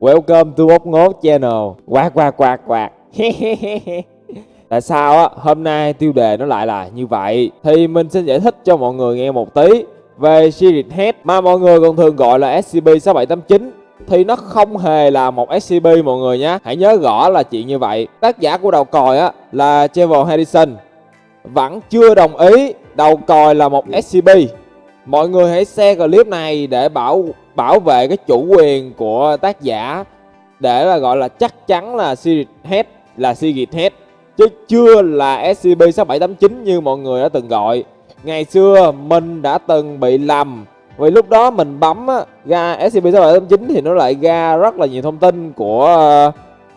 Welcome to Ốc Ngốt Channel. Quạt quạt quạt quạt Tại sao á, hôm nay tiêu đề nó lại là như vậy. Thì mình xin giải thích cho mọi người nghe một tí Về Series Head mà mọi người còn thường gọi là SCP-6789 Thì nó không hề là một SCP mọi người nhé Hãy nhớ rõ là chuyện như vậy. Tác giả của đầu còi á là Trevor Harrison. Vẫn chưa đồng ý đầu còi là một SCP Mọi người hãy share clip này để bảo bảo vệ cái chủ quyền của tác giả để là gọi là chắc chắn là Series Head là Series Head chứ chưa là SCP-6789 như mọi người đã từng gọi. Ngày xưa mình đã từng bị lầm vì lúc đó mình bấm á, ra SCP-6789 thì nó lại ra rất là nhiều thông tin của ờ,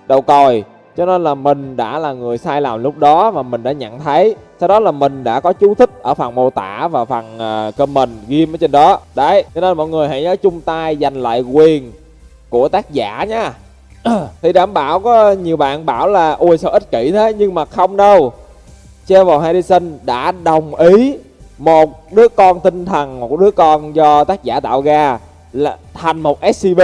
đầu còi cho nên là mình đã là người sai lầm lúc đó và mình đã nhận thấy. Sau đó là mình đã có chú thích ở phần mô tả và phần uh, comment ghim ở trên đó. Đấy cho nên mọi người hãy nhớ chung tay giành lại quyền của tác giả nha. Thì đảm bảo có nhiều bạn bảo là ôi sao ích kỷ thế? Nhưng mà không đâu. Trevor Harrison đã đồng ý một đứa con tinh thần một đứa con do tác giả tạo ra là thành một SCP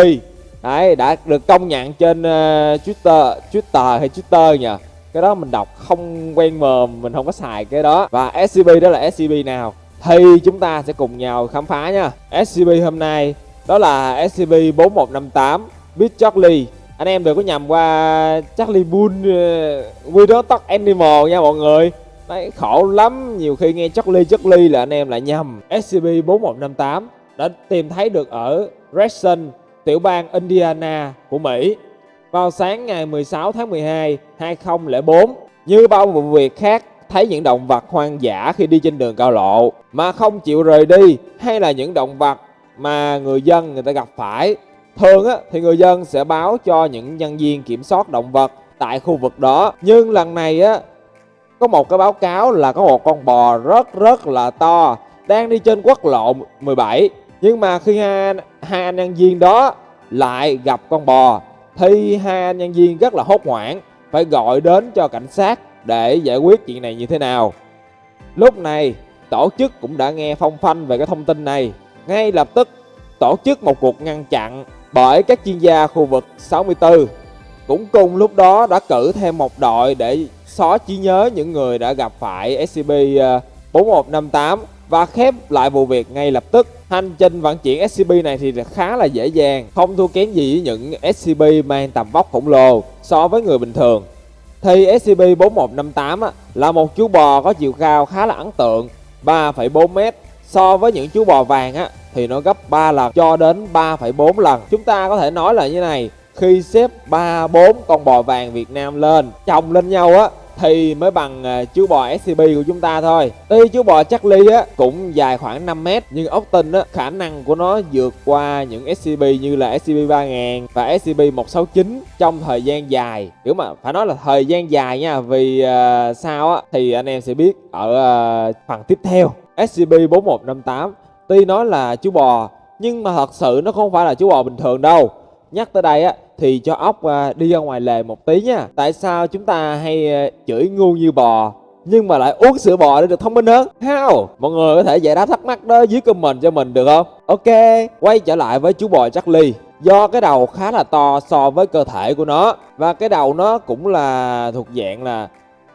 đấy đã được công nhận trên uh, Twitter Twitter hay Twitter nhỉ cái đó mình đọc không quen mồm mình không có xài cái đó. Và SCP đó là SCP nào? Thì chúng ta sẽ cùng nhau khám phá nha. SCP hôm nay đó là SCP 4158 big Charlie. Anh em đừng có nhầm qua Charlie Bull ờ, uh, Widow Talk Animal nha mọi người. Đấy, khổ lắm. Nhiều khi nghe Charlie Charlie là anh em lại nhầm. SCP 4158 đã tìm thấy được ở Redson tiểu bang Indiana của Mỹ vào sáng ngày 16 tháng 12 2004. Như bao vụ việc khác, thấy những động vật hoang dã khi đi trên đường cao lộ mà không chịu rời đi hay là những động vật mà người dân người ta gặp phải. Thường á, thì người dân sẽ báo cho những nhân viên kiểm soát động vật tại khu vực đó. Nhưng lần này á, có một cái báo cáo là có một con bò rất rất là to đang đi trên quốc lộ 17 nhưng mà khi hai, hai anh nhân viên đó lại gặp con bò thì hai anh nhân viên rất là hốt hoảng phải gọi đến cho cảnh sát để giải quyết chuyện này như thế nào. Lúc này tổ chức cũng đã nghe phong phanh về cái thông tin này ngay lập tức tổ chức một cuộc ngăn chặn bởi các chuyên gia khu vực 64 cũng cùng lúc đó đã cử thêm một đội để xóa trí nhớ những người đã gặp phải SCP 4158 ờ, và khép lại vụ việc ngay lập tức. Hành trình vận chuyển SCP này thì khá là dễ dàng, không thua kém gì với những SCP mang tầm vóc khổng lồ so với người bình thường. Thì SCP-4158 là một chú bò có chiều cao khá là ấn tượng, 3,4m. So với những chú bò vàng á, thì nó gấp 3 lần cho đến 3,4 lần. Chúng ta có thể nói là như này, khi xếp 3, 4 con bò vàng Việt Nam lên, chồng lên nhau á, thì mới bằng à, chú bò SCP của chúng ta thôi. Tuy chú bò Charlie á cũng dài khoảng 5m nhưng Austin á khả năng của nó vượt qua những SCP như là SCP-3000 và SCP-169 trong thời gian dài. Kiểu mà phải nói là thời gian dài nha vì uh, sao á thì anh em sẽ biết ở uh, phần tiếp theo SCP-4158 tuy nói là chú bò nhưng mà thật sự nó không phải là chú bò bình thường đâu. Nhắc tới đây á thì cho ốc à, đi ra ngoài lề một tí nha Tại sao chúng ta hay à, chửi ngu như bò nhưng mà lại uống sữa bò để được thông minh hơn How? Mọi người có thể giải đáp thắc mắc đó dưới comment cho mình được không? Ok, quay trở lại với chú bò Charlie Do cái đầu khá là to so với cơ thể của nó Và cái đầu nó cũng là thuộc dạng là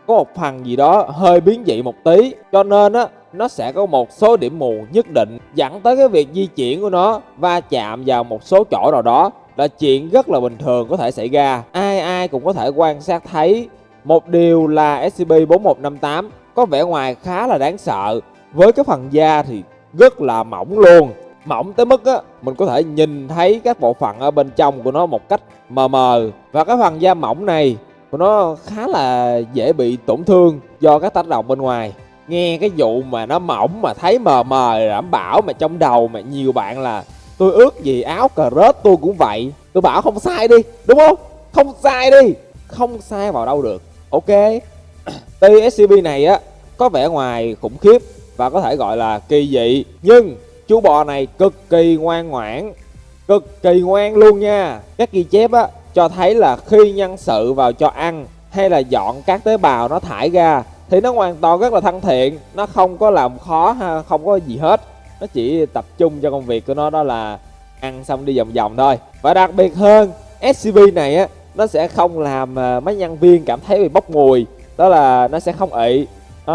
có một phần gì đó hơi biến dị một tí Cho nên á nó sẽ có một số điểm mù nhất định dẫn tới cái việc di chuyển của nó va chạm vào một số chỗ nào đó là chuyện rất là bình thường có thể xảy ra. Ai ai cũng có thể quan sát thấy một điều là SCP-4158 có vẻ ngoài khá là đáng sợ. Với cái phần da thì rất là mỏng luôn. Mỏng tới mức á, mình có thể nhìn thấy các bộ phận ở bên trong của nó một cách mờ mờ. Và cái phần da mỏng này của nó khá là dễ bị tổn thương do các tác động bên ngoài. Nghe cái vụ mà nó mỏng mà thấy mờ mờ đảm bảo mà trong đầu mà nhiều bạn là tôi ước gì áo cờ rớt tôi cũng vậy. Tôi bảo không sai đi, đúng không? Không sai đi. Không sai vào đâu được. Ok. Tuy scp này á, có vẻ ngoài khủng khiếp và có thể gọi là kỳ dị. Nhưng chú bò này cực kỳ ngoan ngoãn. Cực kỳ ngoan luôn nha. Các ghi chép á, cho thấy là khi nhân sự vào cho ăn hay là dọn các tế bào nó thải ra thì nó hoàn toàn rất là thân thiện. Nó không có làm khó ha, không có gì hết nó chỉ tập trung cho công việc của nó đó là ăn xong đi vòng vòng thôi. Và đặc biệt hơn SCB này á nó sẽ không làm à, mấy nhân viên cảm thấy bị bốc mùi đó là nó sẽ không ị. À,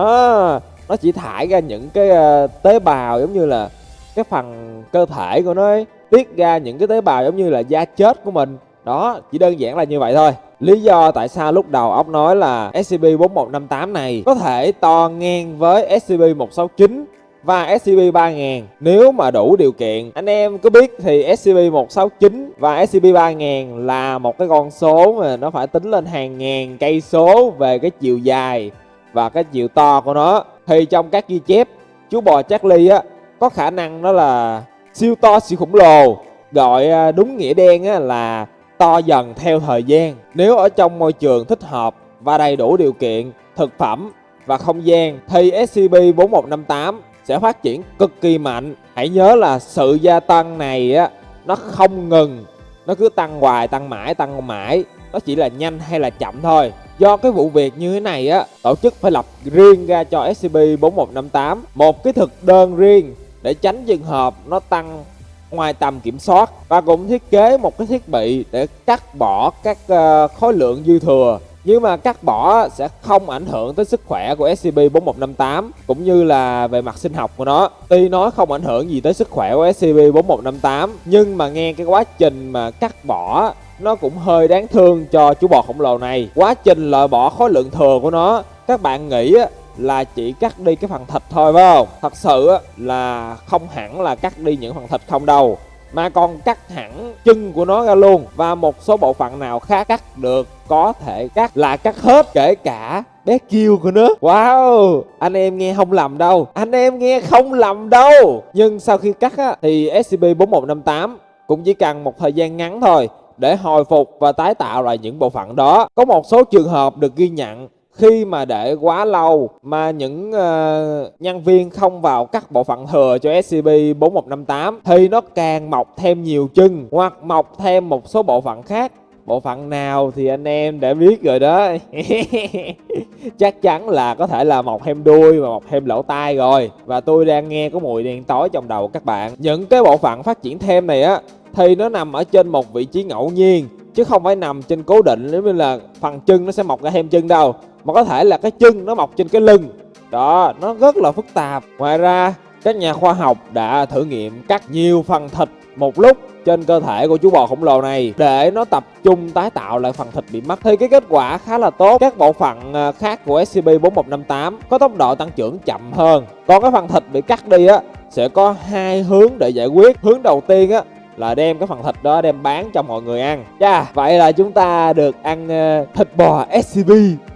nó chỉ thải ra những cái à, tế bào giống như là cái phần cơ thể của nó ấy, tiết ra những cái tế bào giống như là da chết của mình. Đó chỉ đơn giản là như vậy thôi. Lý do tại sao lúc đầu ốc nói là SCP-4158 này có thể to ngang với SCP-169 và SCP-3000 Nếu mà đủ điều kiện. Anh em có biết thì SCP-169 và SCP-3000 là một cái con số mà nó phải tính lên hàng ngàn cây số về cái chiều dài và cái chiều to của nó. Thì trong các ghi chép chú bò Charlie á có khả năng đó là siêu to siêu khổng lồ. Gọi à, đúng nghĩa đen á là to dần theo thời gian. Nếu ở trong môi trường thích hợp và đầy đủ điều kiện, thực phẩm và không gian thì SCP-4158 sẽ phát triển cực kỳ mạnh. Hãy nhớ là sự gia tăng này á nó không ngừng, nó cứ tăng hoài, tăng mãi, tăng mãi. Nó chỉ là nhanh hay là chậm thôi. Do cái vụ việc như thế này á, tổ chức phải lập riêng ra cho SCP-4158 một cái thực đơn riêng để tránh trường hợp nó tăng ngoài tầm kiểm soát và cũng thiết kế một cái thiết bị để cắt bỏ các ờ, khối lượng dư thừa nhưng mà cắt bỏ sẽ không ảnh hưởng tới sức khỏe của SCP-4158 cũng như là về mặt sinh học của nó. Tuy nó không ảnh hưởng gì tới sức khỏe của SCP-4158 nhưng mà nghe cái quá trình mà cắt bỏ, nó cũng hơi đáng thương cho chú bò khổng lồ này. Quá trình loại bỏ khối lượng thừa của nó, các bạn nghĩ là chỉ cắt đi cái phần thịt thôi, phải không? Thật sự là không hẳn là cắt đi những phần thịt không đâu mà còn cắt hẳn chân của nó ra luôn. Và một số bộ phận nào khác cắt được có thể cắt là cắt hết kể cả bé kêu của nó. Wow anh em nghe không lầm đâu. Anh em nghe không lầm đâu. Nhưng sau khi cắt á, thì scp 4158 cũng chỉ cần một thời gian ngắn thôi để hồi phục và tái tạo lại những bộ phận đó. Có một số trường hợp được ghi nhận khi mà để quá lâu mà những uh, nhân viên không vào cắt bộ phận thừa cho SCP-4158 thì nó càng mọc thêm nhiều chân hoặc mọc thêm một số bộ phận khác. Bộ phận nào thì anh em đã biết rồi đó. Chắc chắn là có thể là mọc thêm đuôi và mọc thêm lỗ tai rồi. Và tôi đang nghe có mùi đen tối trong đầu các bạn. Những cái bộ phận phát triển thêm này á thì nó nằm ở trên một vị trí ngẫu nhiên chứ không phải nằm trên cố định, giống như là phần chân nó sẽ mọc ra thêm chân đâu. Mà có thể là cái chân nó mọc trên cái lưng. Đó, nó rất là phức tạp. Ngoài ra, các nhà khoa học đã thử nghiệm cắt nhiều phần thịt một lúc trên cơ thể của chú bò khổng lồ này để nó tập trung tái tạo lại phần thịt bị mất. Thì cái kết quả khá là tốt. Các bộ phận à, khác của SCP-4158 có tốc độ tăng trưởng chậm hơn. Còn cái phần thịt bị cắt đi á, sẽ có hai hướng để giải quyết. Hướng đầu tiên á là đem cái phần thịt đó đem bán cho mọi người ăn Chà, vậy là chúng ta được ăn uh, thịt bò SCP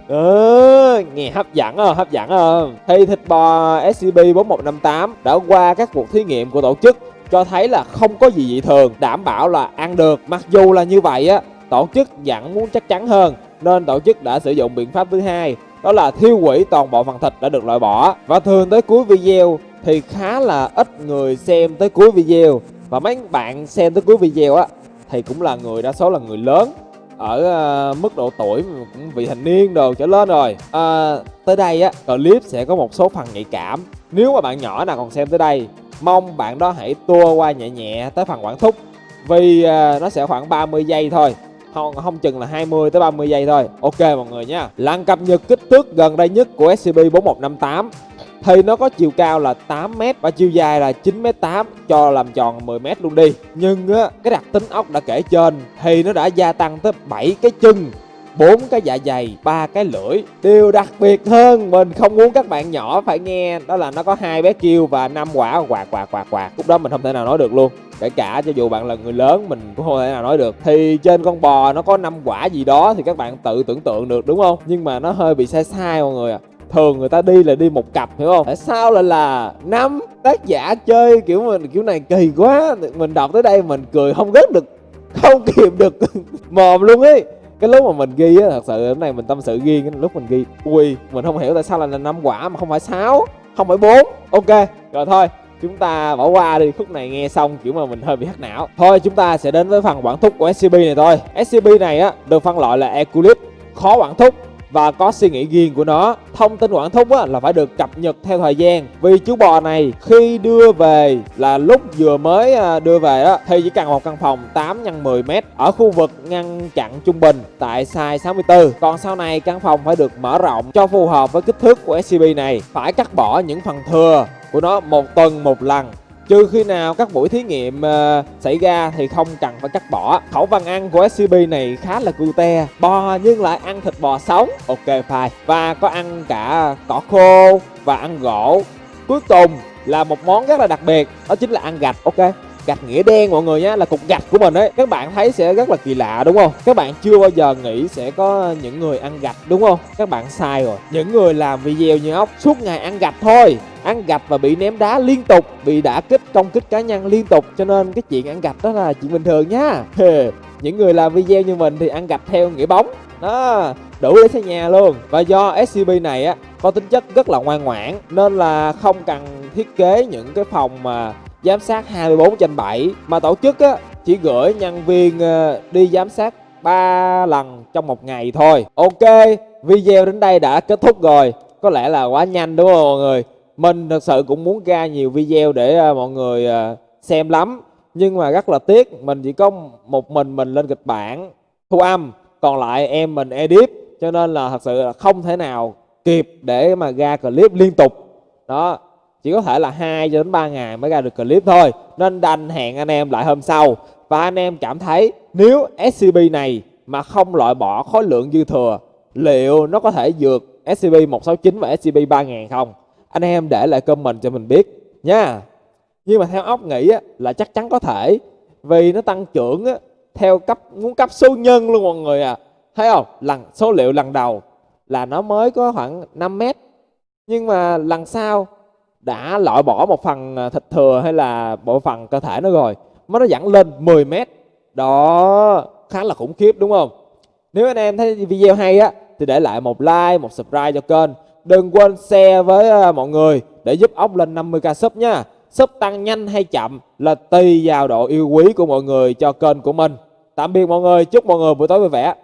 Ừ, ờ, nghe hấp dẫn không? Hấp dẫn không? Thì thịt bò SCP-4158 đã qua các cuộc thí nghiệm của tổ chức cho thấy là không có gì dị thường, đảm bảo là ăn được. Mặc dù là như vậy á, tổ chức vẫn muốn chắc chắn hơn nên tổ chức đã sử dụng biện pháp thứ hai đó là thiêu hủy toàn bộ phần thịt đã được loại bỏ và thường tới cuối video thì khá là ít người xem tới cuối video và mấy bạn xem tới cuối video á thì cũng là người đa số là người lớn ở uh, mức độ tuổi cũng vị thành niên đồ trở lên rồi. À, tới đây á clip sẽ có một số phần nhạy cảm. Nếu mà bạn nhỏ nào còn xem tới đây mong bạn đó hãy tua qua nhẹ nhẹ tới phần quản thúc. Vì uh, nó sẽ khoảng 30 giây thôi không không chừng là 20 tới 30 giây thôi. Ok mọi người nha. Lần cập nhật kích thước gần đây nhất của scp 4158 thì nó có chiều cao là 8m và chiều dài là 9m8 cho làm tròn 10m luôn đi. Nhưng á, cái đặc tính ốc đã kể trên, thì nó đã gia tăng tới 7 cái chân, bốn cái dạ dày, ba cái lưỡi. Điều đặc biệt hơn, mình không muốn các bạn nhỏ phải nghe, đó là nó có hai bé kêu và năm quả, quạt quạt quạt quạt. Lúc đó mình không thể nào nói được luôn. Kể cả cho dù bạn là người lớn, mình cũng không thể nào nói được. Thì trên con bò nó có năm quả gì đó thì các bạn tự tưởng tượng được, đúng không? Nhưng mà nó hơi bị sai sai mọi người ạ. à thường người ta đi là đi một cặp, hiểu không? Tại sao lại là năm tác giả chơi kiểu mình, kiểu này kỳ quá, mình đọc tới đây mình cười không gớt được, không kìm được mồm luôn ấy. Cái lúc mà mình ghi á, thật sự cái này mình tâm sự ghi cái lúc mình ghi, ui, mình không hiểu tại sao lại là năm quả mà không phải sáu, không phải bốn. Ok, rồi thôi, chúng ta bỏ qua đi, khúc này nghe xong kiểu mà mình hơi bị hắc não. Thôi, chúng ta sẽ đến với phần quản thúc của scb này thôi. Scb này á, được phân loại là Eclipse khó quản thúc và có suy nghĩ riêng của nó. Thông tin quản thúc á, là phải được cập nhật theo thời gian. Vì chú bò này khi đưa về là lúc vừa mới à, đưa về đó thì chỉ cần một căn phòng 8 x 10 m ở khu vực ngăn chặn trung bình tại size 64. Còn sau này căn phòng phải được mở rộng cho phù hợp với kích thước của SCP này. Phải cắt bỏ những phần thừa của nó một tuần một lần trừ khi nào các buổi thí nghiệm uh, xảy ra thì không cần phải cắt bỏ. Khẩu phần ăn của SCP này khá là cute bò nhưng lại ăn thịt bò sống. Ok fine và có ăn cả cỏ khô và ăn gỗ. Cuối cùng là một món rất là đặc biệt đó chính là ăn gạch. Ok gạch nghĩa đen mọi người nhé là cục gạch của mình ấy. Các bạn thấy sẽ rất là kỳ lạ, đúng không? Các bạn chưa bao giờ nghĩ sẽ có những người ăn gạch đúng không? Các bạn sai rồi. Những người làm video như ốc, suốt ngày ăn gạch thôi. Ăn gạch và bị ném đá liên tục, bị đả kích công kích cá nhân liên tục. Cho nên cái chuyện ăn gạch đó là chuyện bình thường nhá. Những người làm video như mình thì ăn gạch theo nghĩa bóng. Đó đủ để xây nhà luôn. Và do SCB này á, có tính chất rất là ngoan ngoãn, nên là không cần thiết kế những cái phòng mà giám sát 24 trên 7 mà tổ chức á chỉ gửi nhân viên ờ, đi giám sát 3 lần trong một ngày thôi. Ok, video đến đây đã kết thúc rồi. Có lẽ là quá nhanh đúng không mọi người? Mình thật sự cũng muốn ra nhiều video để ờ, mọi người ờ, xem lắm. Nhưng mà rất là tiếc, mình chỉ có một mình mình lên kịch bản, thu âm, còn lại em mình edit. Cho nên là thật sự là không thể nào kịp để mà ra clip liên tục. Đó, chỉ có thể là 2 cho đến 3 ngày mới ra được clip thôi. Nên đành hẹn anh em lại hôm sau. Và anh em cảm thấy nếu SCP này mà không loại bỏ khối lượng dư thừa liệu nó có thể vượt SCP-169 và SCP-3000 không? Anh em để lại comment cho mình biết nha. Nhưng mà theo óc nghĩ á, là chắc chắn có thể. Vì nó tăng trưởng á, theo cấp muốn cấp số nhân luôn mọi người à. Thấy không? Lần số liệu lần đầu là nó mới có khoảng 5 mét. Nhưng mà lần sau đã loại bỏ một phần à, thịt thừa hay là bộ phần cơ thể nó rồi. Mà nó dẫn lên 10 mét. Đó, khá là khủng khiếp, đúng không? Nếu anh em thấy video hay á, thì để lại một like, một subscribe cho kênh. Đừng quên share với à, mọi người để giúp ốc lên 50k sub nha. Sub tăng nhanh hay chậm là tùy vào độ yêu quý của mọi người cho kênh của mình. Tạm biệt mọi người, chúc mọi người buổi tối vui vẻ.